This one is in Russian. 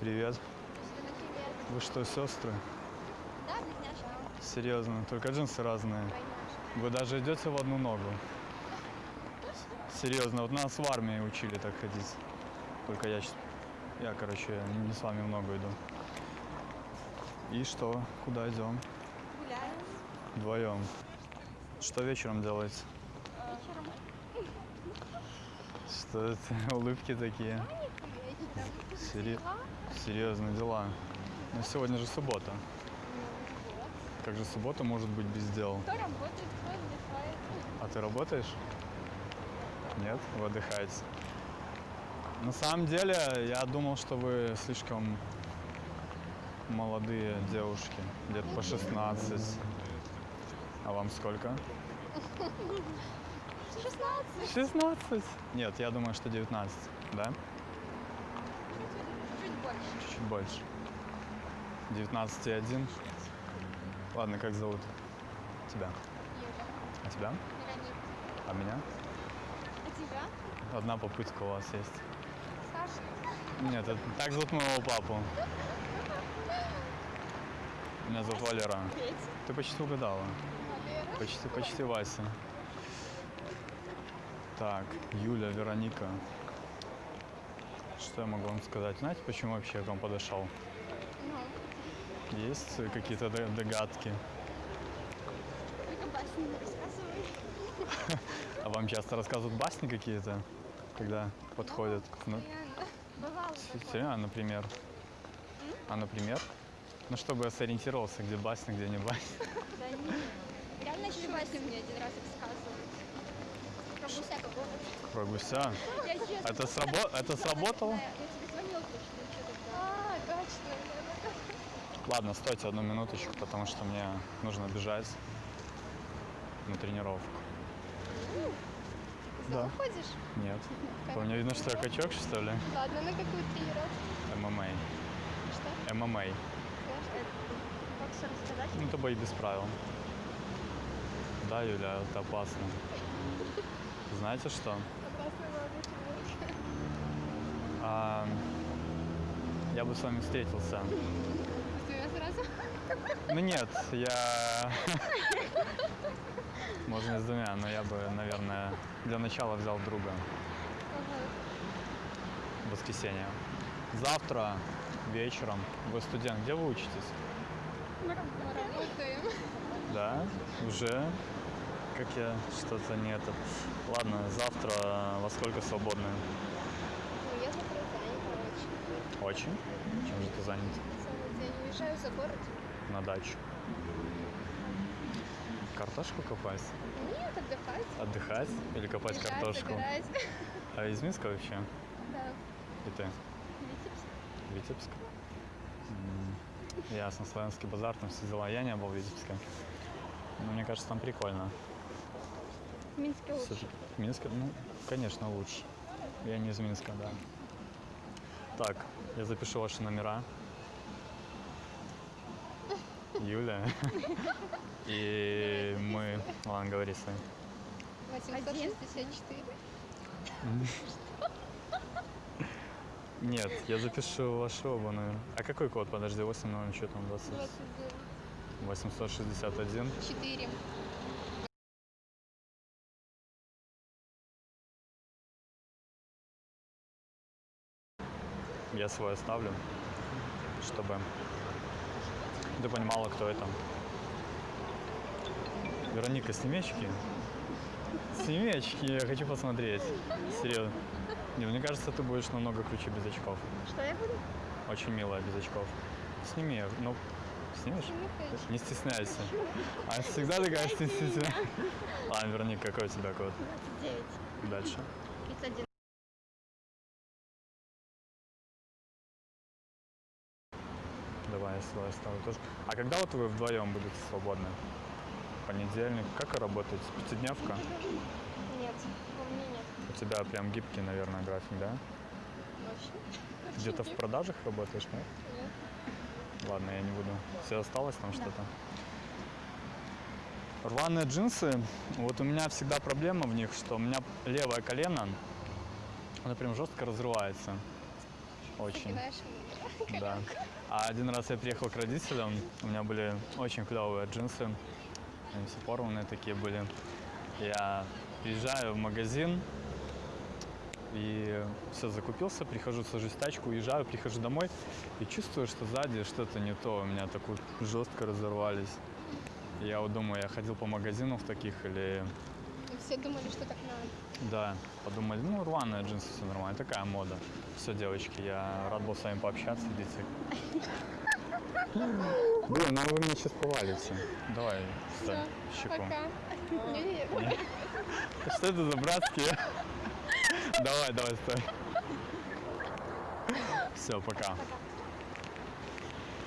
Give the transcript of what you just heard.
Привет. Привет. Вы что, сестры? Да, близняшки. Серьезно, только джинсы разные. Вы даже идете в одну ногу. Серьезно, вот нас в армии учили так ходить. Только я сейчас, я, короче, не с вами в ногу иду. И что? Куда идем? Гуляем Вдвоем. Что вечером делаете? вечером. Что это? Улыбки такие. Вечером. Сери- Серьезно, дела. Но сегодня же суббота. Как же суббота может быть без дел? Кто работает, кто отдыхает. А ты работаешь? Нет? Вы отдыхаете? На самом деле, я думал, что вы слишком молодые девушки, где-то по 16. А вам сколько? 16. 16? Нет, я думаю, что 19, да? Больше. Чуть больше. 19 и 1. Ладно, как зовут тебя? Юля. А тебя? Вероника. А меня? А тебя? Одна попытка у вас есть. Саша. Нет, это так зовут моего папу. Меня зовут Валера. Ты почти угадала. Валера. Почти, почти Вася. Так, Юля, Вероника. Что я могу вам сказать? Знаете, почему вообще я к вам подошел? Ну, Есть какие-то догадки? только басни не рассказывай. А вам часто рассказывают басни какие-то, когда подходят? Ну. Бывало серьезно, например? А, например? Ну, чтобы я сориентировался, где басня, где не басня. Да нет. Реально еще басни мне один раз рассказывали. Про гуся. Это, срабо- это сработало? А. Ладно, стойте одну минуточку, потому что мне нужно бежать на тренировку. Да. Ходишь? Нет. По мне видно, что я качок, что ли? Ладно, на какую тренировку? ММА. Что? ММА. Рассказать? Ну, это бои без правил. Да, Юля, это опасно. Знаете что? А, я бы с вами встретился. Сразу? Ну нет, я... Можно и с двумя, но я бы, наверное, для начала взял друга. в воскресенье. Завтра вечером вы студент, где вы учитесь? Мы работаем. Да, уже как я что-то не это. Ладно, завтра во сколько свободны? Ну, я завтра занята очень. Очень? Чем же ты занят? Целый день уезжаю за город. На дачу. Картошку копать? Нет, отдыхать. Отдыхать? Или копать Лежать, картошку? загорать. А из Минска вообще? Да. И ты? Витебск. Витебск? Ясно, славянский базар, там все дела. Я не был в Витебске. Но мне кажется, там прикольно. В Минске лучше. Всё-таки Минск, ну, конечно, лучше. Я не из Минска, да. Так, я запишу ваши номера. Юля. И мы... Ладно, говори свои. 864. Нет, я запишу ваши оба номера. А какой код? Подожди, 8, ну, что там, 20? 29. 861. 4. Я свой оставлю, чтобы ты понимала, кто это. Вероника, сними очки. Сними очки, я хочу посмотреть. Серьезно. Не, мне кажется, ты будешь намного круче без очков. Что я буду? Очень милая без очков. Сними, ну, снимешь? Не стесняйся. А всегда такая стеснительная. Ладно, Вероника, какой у тебя код? 29. Дальше. 31. Давай свой оставлю тоже. А когда вот вы вдвоем будете свободны? Понедельник. Как вы работаете? Пятидневка? Нет, у меня нет. У тебя прям гибкий, наверное, график, да? Очень. Где-то в продажах работаешь, нет? Нет. Ладно, я не буду. Все осталось там что-то? Рваные джинсы, вот у меня всегда проблема в них, что у меня левое колено, оно прям жестко разрывается. Очень. Мир. Да. А один раз я приехал к родителям, у меня были очень клевые джинсы, они все порванные такие были. Я приезжаю в магазин и все закупился, прихожу, сажусь в тачку, уезжаю, прихожу домой и чувствую, что сзади что-то не то, у меня так вот жестко разорвались. Я вот думаю, я ходил по магазинам в таких или все думали, что так надо. да, подумали, ну рваные джинсы, все нормально, такая мода. Все, девочки, я рад был с вами пообщаться, идите. Блин, ну вы меня сейчас повалите. Давай, встань, щеку. Пока. Что это за братские? Давай, давай, стой. Все, пока. Пока.